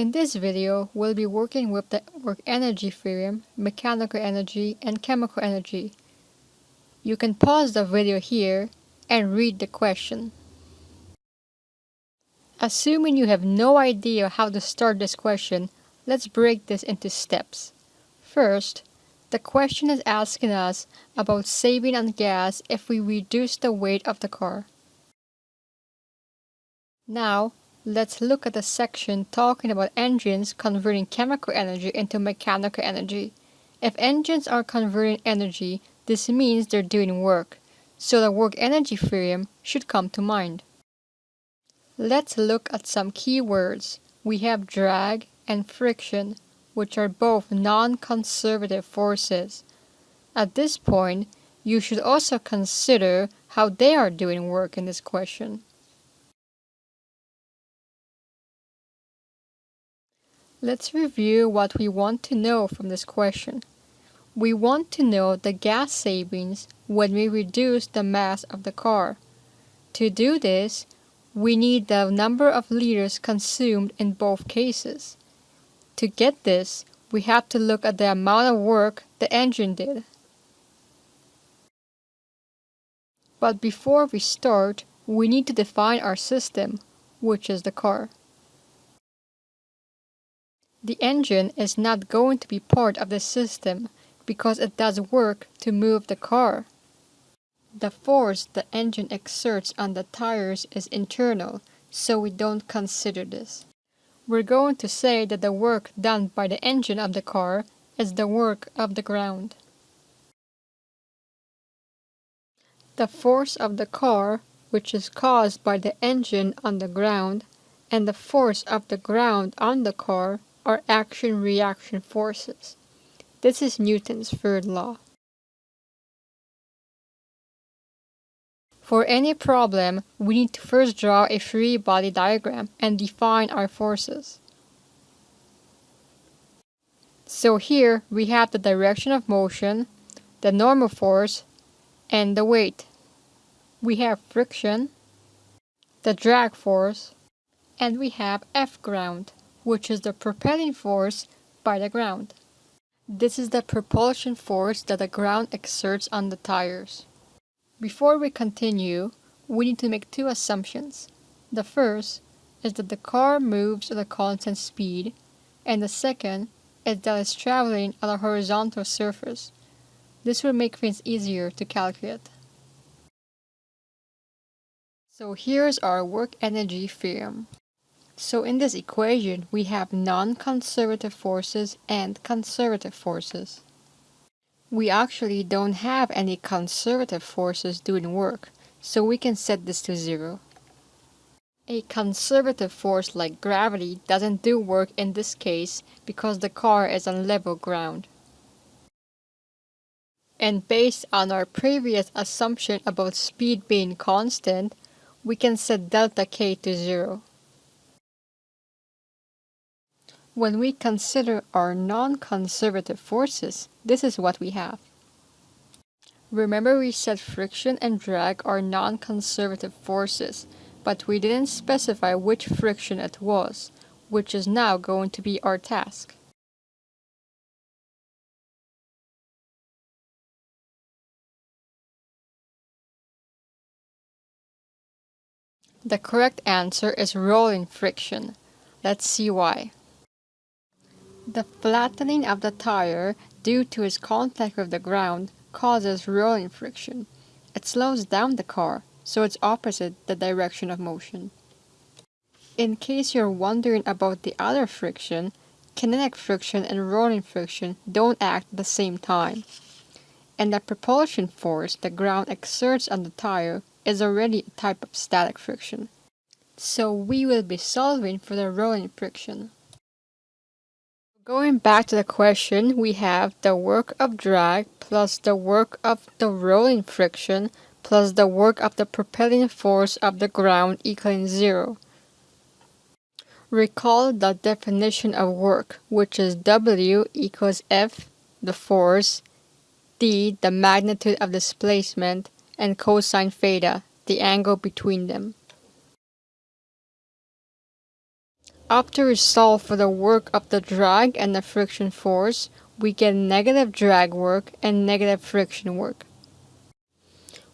In this video, we'll be working with the work energy theorem, mechanical energy, and chemical energy. You can pause the video here and read the question. Assuming you have no idea how to start this question, let's break this into steps. First, the question is asking us about saving on gas if we reduce the weight of the car. Now, let's look at the section talking about engines converting chemical energy into mechanical energy. If engines are converting energy, this means they're doing work, so the work energy theorem should come to mind. Let's look at some key words. We have drag and friction which are both non-conservative forces. At this point, you should also consider how they are doing work in this question. Let's review what we want to know from this question. We want to know the gas savings when we reduce the mass of the car. To do this, we need the number of liters consumed in both cases. To get this, we have to look at the amount of work the engine did. But before we start, we need to define our system, which is the car. The engine is not going to be part of the system because it does work to move the car. The force the engine exerts on the tires is internal, so we don't consider this. We're going to say that the work done by the engine of the car is the work of the ground. The force of the car, which is caused by the engine on the ground, and the force of the ground on the car are action-reaction forces. This is Newton's third law. For any problem, we need to first draw a free body diagram and define our forces. So here we have the direction of motion, the normal force, and the weight. We have friction, the drag force, and we have F ground, which is the propelling force by the ground. This is the propulsion force that the ground exerts on the tires. Before we continue, we need to make two assumptions. The first is that the car moves at a constant speed, and the second is that it's traveling on a horizontal surface. This will make things easier to calculate. So here's our work energy theorem. So in this equation, we have non-conservative forces and conservative forces we actually don't have any conservative forces doing work, so we can set this to zero. A conservative force like gravity doesn't do work in this case because the car is on level ground. And based on our previous assumption about speed being constant, we can set delta k to zero. When we consider our non-conservative forces, this is what we have. Remember we said friction and drag are non-conservative forces, but we didn't specify which friction it was, which is now going to be our task. The correct answer is rolling friction. Let's see why. The flattening of the tire due to its contact with the ground causes rolling friction. It slows down the car, so it's opposite the direction of motion. In case you're wondering about the other friction, kinetic friction and rolling friction don't act at the same time. And the propulsion force the ground exerts on the tire is already a type of static friction. So we will be solving for the rolling friction. Going back to the question, we have the work of drag plus the work of the rolling friction plus the work of the propelling force of the ground equaling zero. Recall the definition of work, which is W equals F, the force, D, the magnitude of displacement, and cosine theta, the angle between them. After we solve for the work of the drag and the friction force, we get negative drag work and negative friction work.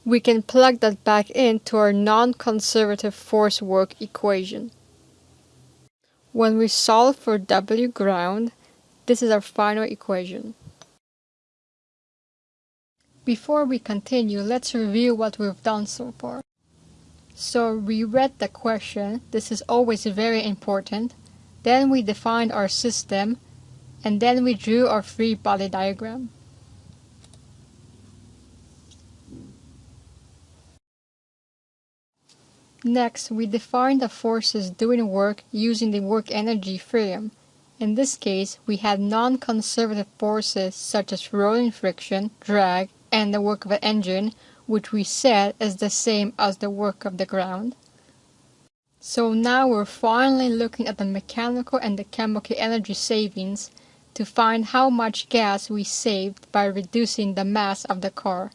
We can plug that back into our non-conservative force work equation. When we solve for W ground, this is our final equation. Before we continue, let's review what we've done so far. So we read the question, this is always very important. Then we defined our system, and then we drew our free body diagram. Next, we define the forces doing work using the work energy theorem. In this case, we had non-conservative forces such as rolling friction, drag, and the work of an engine, which we said is the same as the work of the ground. So now we're finally looking at the mechanical and the chemical energy savings to find how much gas we saved by reducing the mass of the car.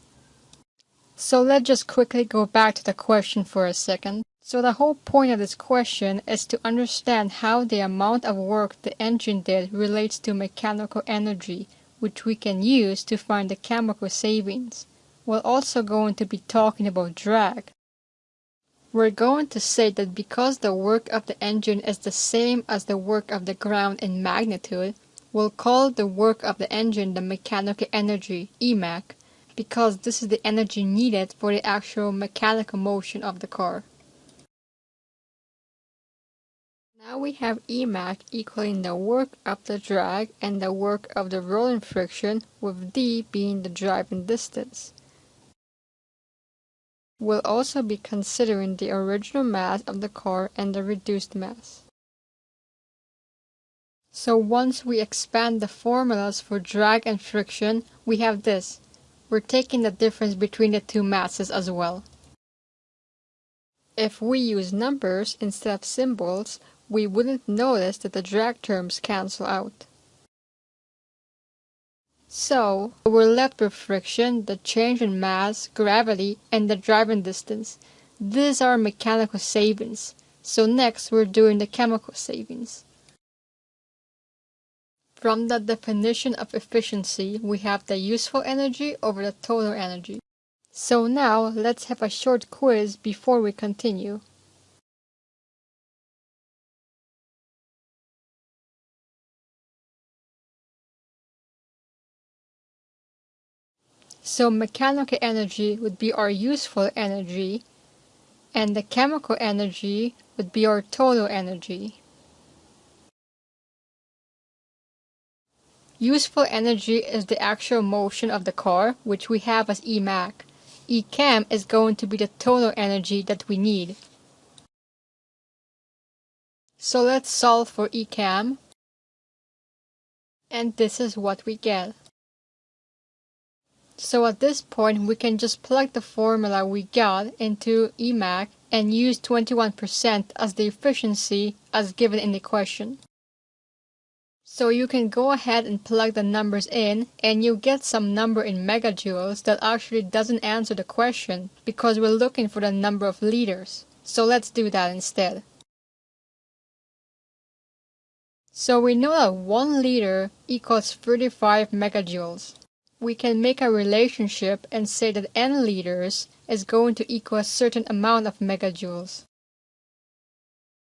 So let's just quickly go back to the question for a second. So the whole point of this question is to understand how the amount of work the engine did relates to mechanical energy, which we can use to find the chemical savings. We're also going to be talking about drag. We're going to say that because the work of the engine is the same as the work of the ground in magnitude, we'll call the work of the engine the mechanical energy, EMECH, because this is the energy needed for the actual mechanical motion of the car. Now we have Emech equaling the work of the drag and the work of the rolling friction with d being the driving distance. We'll also be considering the original mass of the car and the reduced mass. So once we expand the formulas for drag and friction, we have this. We're taking the difference between the two masses as well. If we use numbers instead of symbols, we wouldn't notice that the drag terms cancel out. So, we're left with friction, the change in mass, gravity, and the driving distance. These are mechanical savings. So next, we're doing the chemical savings. From the definition of efficiency, we have the useful energy over the total energy. So now, let's have a short quiz before we continue. So mechanical energy would be our useful energy, and the chemical energy would be our total energy. Useful energy is the actual motion of the car, which we have as Emech. Echem is going to be the total energy that we need. So let's solve for Echem. And this is what we get. So at this point, we can just plug the formula we got into Emech and use 21% as the efficiency as given in the question. So you can go ahead and plug the numbers in and you get some number in megajoules that actually doesn't answer the question because we're looking for the number of liters. So let's do that instead. So we know that 1 liter equals 35 megajoules. We can make a relationship and say that n liters is going to equal a certain amount of megajoules.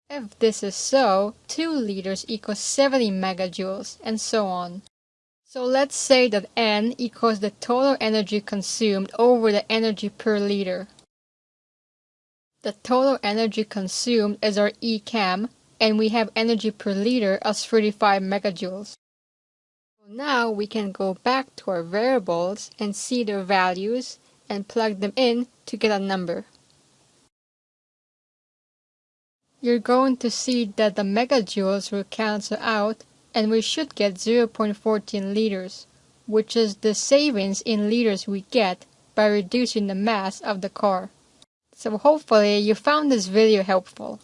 If this is so, 2 liters equals 70 megajoules, and so on. So let's say that N equals the total energy consumed over the energy per liter. The total energy consumed is our ECHEM, and we have energy per liter as 35 megajoules. Now we can go back to our variables and see their values and plug them in to get a number you're going to see that the megajoules will cancel out and we should get 0.14 liters, which is the savings in liters we get by reducing the mass of the car. So hopefully you found this video helpful.